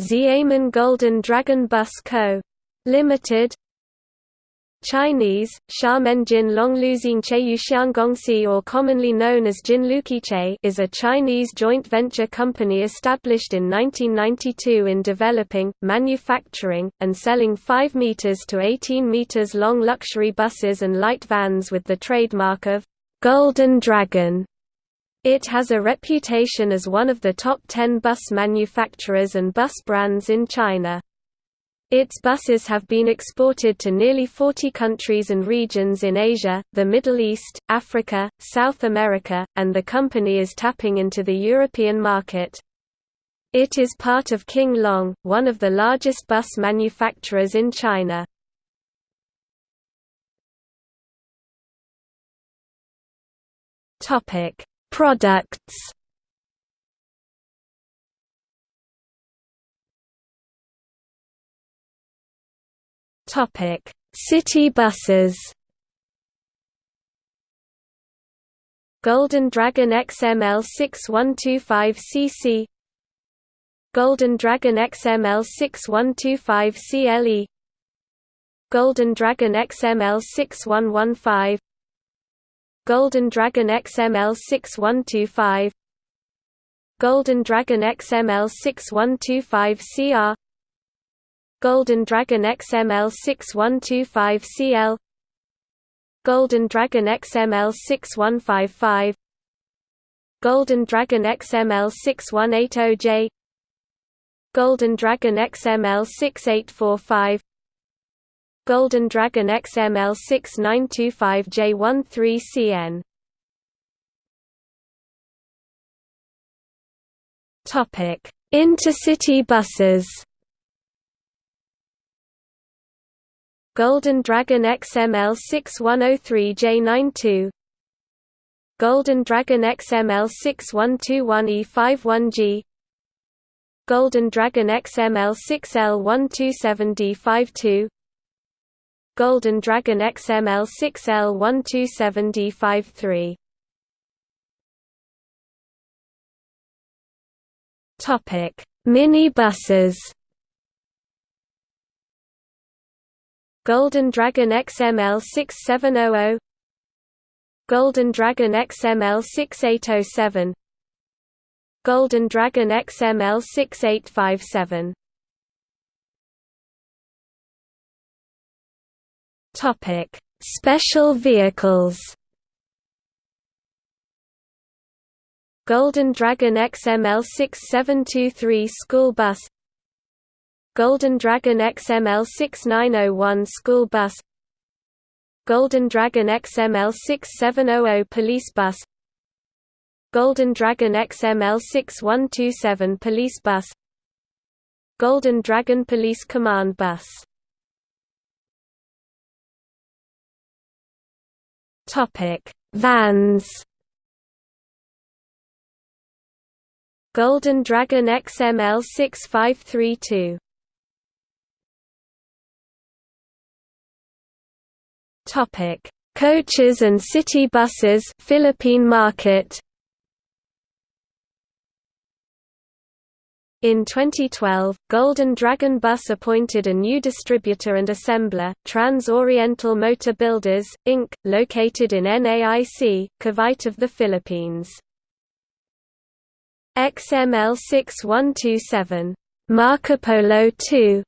Xiamen Golden Dragon Bus Co. Limited Chinese, Xiamenjin Longluzing Cheiyuxiangongxi or commonly known as Jinluqiche is a Chinese joint venture company established in 1992 in developing, manufacturing, and selling 5 meters to 18 meters long luxury buses and light vans with the trademark of Golden Dragon. It has a reputation as one of the top 10 bus manufacturers and bus brands in China. Its buses have been exported to nearly 40 countries and regions in Asia, the Middle East, Africa, South America, and the company is tapping into the European market. It is part of King Long, one of the largest bus manufacturers in China. Products. Topic: City buses. Golden Dragon XML 6125cc Golden Dragon XML 6125 CLE Golden Dragon XML 6115 Golden Dragon XML 6125 Golden Dragon XML 6125 CR Golden Dragon XML 6125CL Golden Dragon XML 6155 Golden Dragon XML 6180J Golden Dragon XML 6845 Golden Dragon XML 6925J13CN Topic: Intercity buses Golden Dragon XML 6103J92 Golden Dragon XML 6121E51G Golden Dragon XML 6L127D52 Golden Dragon XML6L127D53. Topic: Mini buses. Golden Dragon XML6700 Golden Dragon XML6807 Golden Dragon XML6857 Topic: Special vehicles. Golden Dragon XML 6723 school bus. Golden Dragon XML 6901 school bus. Golden Dragon XML 6700 police bus. Golden Dragon XML 6127 police bus. Golden Dragon Police Command bus Vans. Golden Dragon XML 6532 Topic: Coaches and city buses Philippine market. In 2012, Golden Dragon Bus appointed a new distributor and assembler, Trans-Oriental Motor Builders, Inc., located in NAIC, Cavite of the Philippines. XML 6127 Marco Polo 2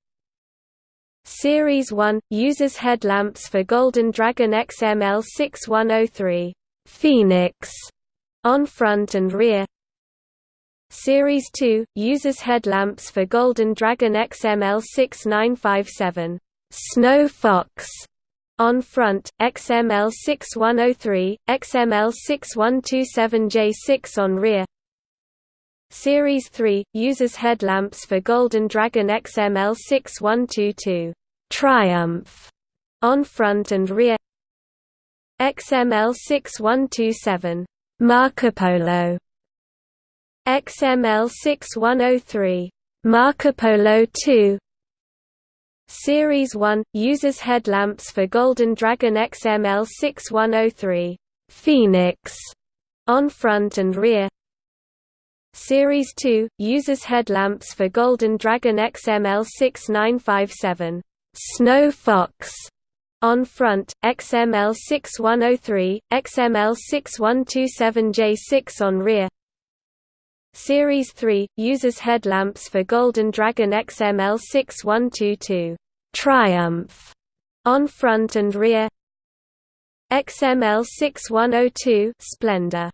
Series 1 uses headlamps for Golden Dragon XML 6103 Phoenix on front and rear. Series 2 uses headlamps for Golden Dragon XML 6957 Snow Fox. On front, XML 6103, XML 6127J6 on rear. Series 3 uses headlamps for Golden Dragon XML 6122 Triumph. On front and rear. XML 6127 Marco Polo XML 6103 Marco Polo 2 Series 1 uses headlamps for Golden Dragon XML 6103 Phoenix on front and rear. Series 2 uses headlamps for Golden Dragon XML6957 Snow Fox on front, XML6103, XML6127J6 on rear. Series 3 uses headlamps for Golden Dragon XML6122 Triumph. On front and rear. XML6102 Splendor